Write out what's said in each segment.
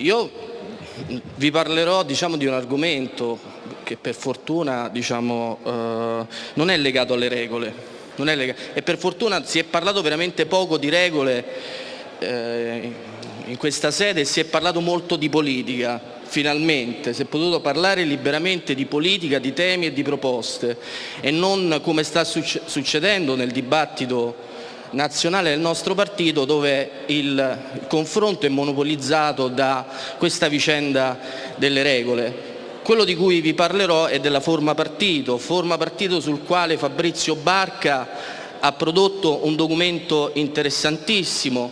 io vi parlerò diciamo, di un argomento che per fortuna diciamo, eh, non è legato alle regole. E per fortuna si è parlato veramente poco di regole eh, in questa sede e si è parlato molto di politica finalmente. Si è potuto parlare liberamente di politica, di temi e di proposte. E non come sta succedendo nel dibattito nazionale del nostro partito dove il confronto è monopolizzato da questa vicenda delle regole. Quello di cui vi parlerò è della forma partito, forma partito sul quale Fabrizio Barca ha prodotto un documento interessantissimo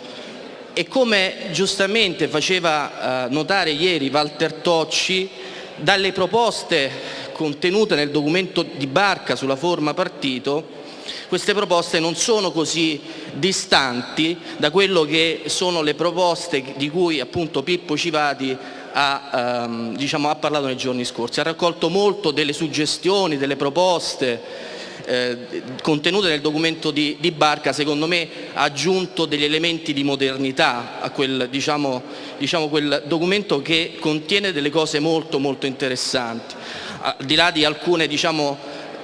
e come giustamente faceva eh, notare ieri Walter Tocci, dalle proposte contenute nel documento di Barca sulla forma partito queste proposte non sono così distanti da quello che sono le proposte di cui appunto Pippo Civati ha, ehm, diciamo, ha parlato nei giorni scorsi. Ha raccolto molto delle suggestioni, delle proposte eh, contenute nel documento di, di, Barca, secondo me ha aggiunto degli elementi di modernità a quel, diciamo, diciamo, quel documento che contiene delle cose molto molto interessanti. Al di là di alcune diciamo,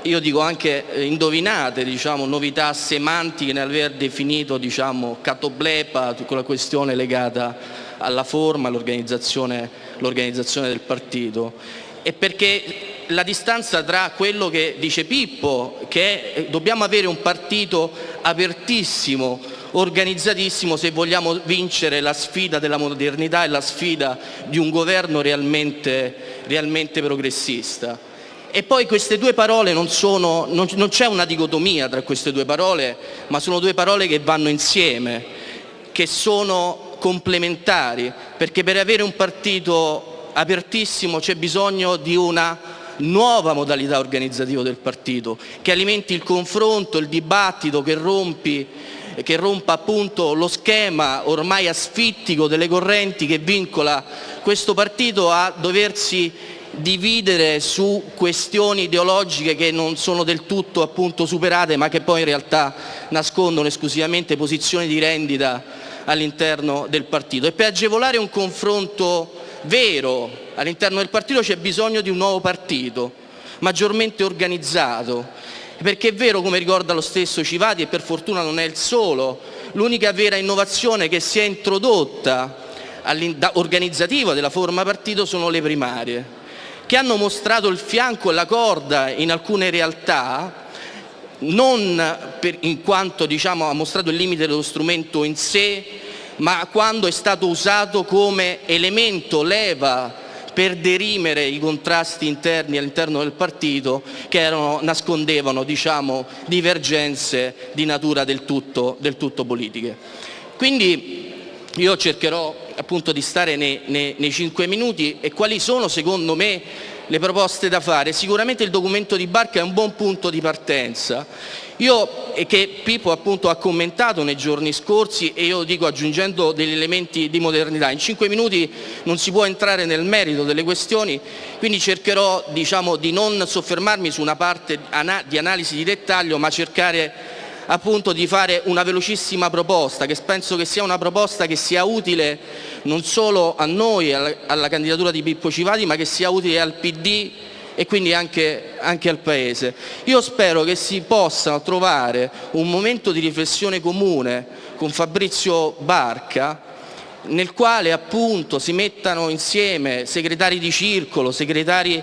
io dico anche eh, indovinate diciamo, novità semantiche nell'aver definito diciamo, catoblepa, quella questione legata alla forma, all'organizzazione del partito e perché la distanza tra quello che dice Pippo, che è, dobbiamo avere un partito apertissimo, organizzatissimo se vogliamo vincere la sfida della modernità e la sfida di un governo realmente, realmente progressista. E poi queste due parole non, sono, non, non c'è una dicotomia tra queste due parole, ma sono due parole che vanno insieme, che sono complementari, perché per avere un partito apertissimo c'è bisogno di una nuova modalità organizzativa del partito, che alimenti il confronto, il dibattito, che, rompi, che rompa appunto lo schema ormai asfittico delle correnti che vincola questo partito a doversi dividere su questioni ideologiche che non sono del tutto appunto superate ma che poi in realtà nascondono esclusivamente posizioni di rendita all'interno del partito. E per agevolare un confronto vero all'interno del partito c'è bisogno di un nuovo partito, maggiormente organizzato, perché è vero, come ricorda lo stesso Civati, e per fortuna non è il solo, l'unica vera innovazione che si è introdotta organizzativa della forma partito sono le primarie che hanno mostrato il fianco e la corda in alcune realtà, non per, in quanto diciamo, ha mostrato il limite dello strumento in sé, ma quando è stato usato come elemento, leva per derimere i contrasti interni all'interno del partito che erano, nascondevano diciamo, divergenze di natura del tutto, del tutto politiche. Quindi io cercherò appunto di stare nei, nei, nei 5 minuti e quali sono secondo me le proposte da fare. Sicuramente il documento di Barca è un buon punto di partenza. Io, e che Pippo appunto ha commentato nei giorni scorsi e io dico aggiungendo degli elementi di modernità, in cinque minuti non si può entrare nel merito delle questioni, quindi cercherò diciamo, di non soffermarmi su una parte di analisi di dettaglio ma cercare appunto di fare una velocissima proposta, che penso che sia una proposta che sia utile non solo a noi, alla, candidatura di Pippo Civati, ma che sia utile al PD e quindi anche, anche, al Paese. Io spero che si possa trovare un momento di riflessione comune con Fabrizio Barca nel quale appunto si mettano insieme segretari di circolo, segretari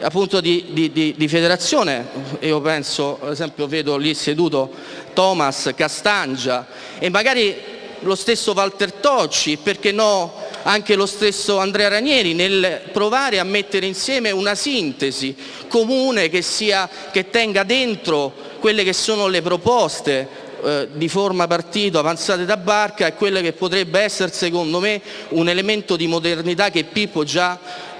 appunto di, di, di, di, federazione, io penso, ad esempio vedo lì seduto Thomas Castangia e magari lo stesso Walter Tocci, perché no anche lo stesso Andrea Ranieri, nel provare a mettere insieme una sintesi comune che, sia, che tenga dentro quelle che sono le proposte eh, di forma partito avanzate da Barca e quelle che potrebbe essere secondo me un elemento di modernità che Pippo già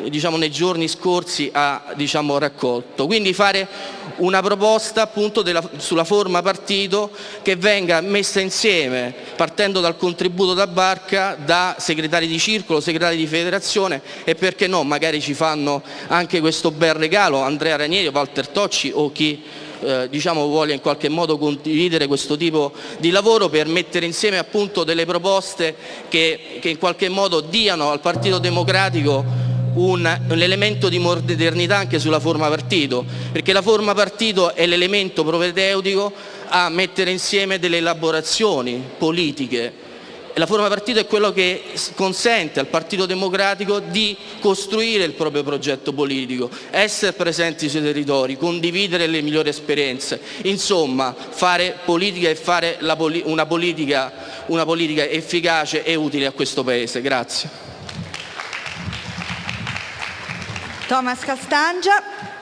diciamo, nei giorni scorsi ha diciamo, raccolto. Quindi fare una proposta appunto della, sulla forma partito che venga messa insieme partendo dal contributo da Barca da segretari di circolo, segretari di federazione e perché no magari ci fanno anche questo bel regalo Andrea Ranieri, Walter Tocci o chi eh, diciamo, voglia in qualche modo condividere questo tipo di lavoro per mettere insieme appunto delle proposte che, che in qualche modo diano al Partito Democratico un, un, elemento di modernità anche sulla forma partito, perché la forma partito è l'elemento propedeutico a mettere insieme delle elaborazioni politiche la forma partito è quello che consente al Partito Democratico di costruire il proprio progetto politico, essere presenti sui territori, condividere le migliori esperienze, insomma fare politica e fare poli una, politica, una politica efficace e utile a questo Paese. Grazie. Thomas Castangia.